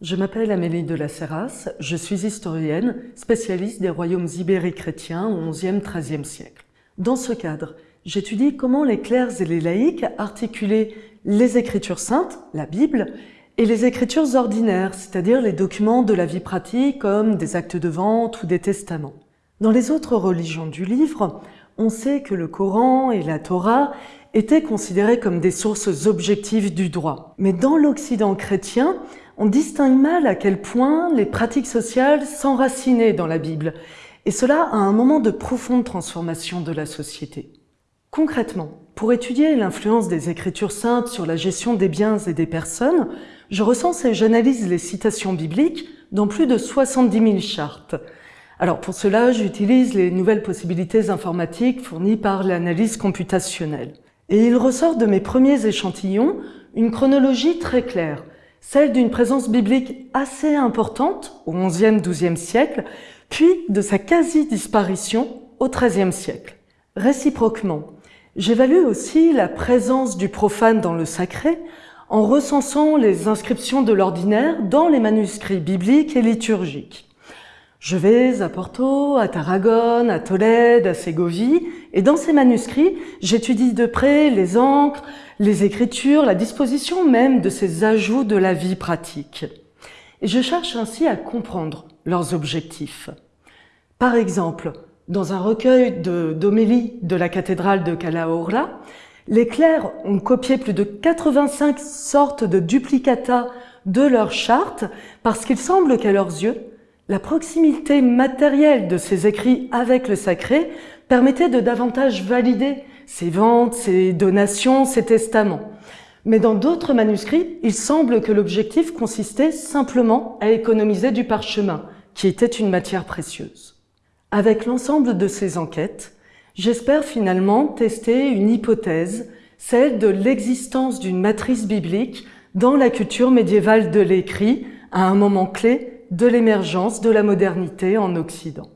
Je m'appelle Amélie de la Serras, je suis historienne, spécialiste des royaumes ibériques chrétiens au XIe-XIIIe siècle. Dans ce cadre, j'étudie comment les clercs et les laïcs articulaient les écritures saintes, la Bible, et les écritures ordinaires, c'est-à-dire les documents de la vie pratique comme des actes de vente ou des testaments. Dans les autres religions du livre, on sait que le Coran et la Torah étaient considérés comme des sources objectives du droit. Mais dans l'Occident chrétien, on distingue mal à quel point les pratiques sociales s'enracinaient dans la Bible, et cela à un moment de profonde transformation de la société. Concrètement, pour étudier l'influence des Écritures saintes sur la gestion des biens et des personnes, je recense et j'analyse les citations bibliques dans plus de 70 000 chartes. Alors pour cela, j'utilise les nouvelles possibilités informatiques fournies par l'analyse computationnelle. Et il ressort de mes premiers échantillons une chronologie très claire, celle d'une présence biblique assez importante au XIe, XIIe siècle, puis de sa quasi-disparition au XIIIe siècle. Réciproquement, j'évalue aussi la présence du profane dans le sacré en recensant les inscriptions de l'ordinaire dans les manuscrits bibliques et liturgiques. Je vais à Porto, à Tarragone, à Tolède, à Ségovie, et dans ces manuscrits, j'étudie de près les encres, les écritures, la disposition même de ces ajouts de la vie pratique. Et je cherche ainsi à comprendre leurs objectifs. Par exemple, dans un recueil d'homélie de, de la cathédrale de Calahorra, les clercs ont copié plus de 85 sortes de duplicata de leur charte parce qu'il semble qu'à leurs yeux, la proximité matérielle de ces écrits avec le sacré permettait de davantage valider ces ventes, ces donations, ces testaments. Mais dans d'autres manuscrits, il semble que l'objectif consistait simplement à économiser du parchemin, qui était une matière précieuse. Avec l'ensemble de ces enquêtes, j'espère finalement tester une hypothèse, celle de l'existence d'une matrice biblique dans la culture médiévale de l'écrit à un moment clé de l'émergence de la modernité en Occident.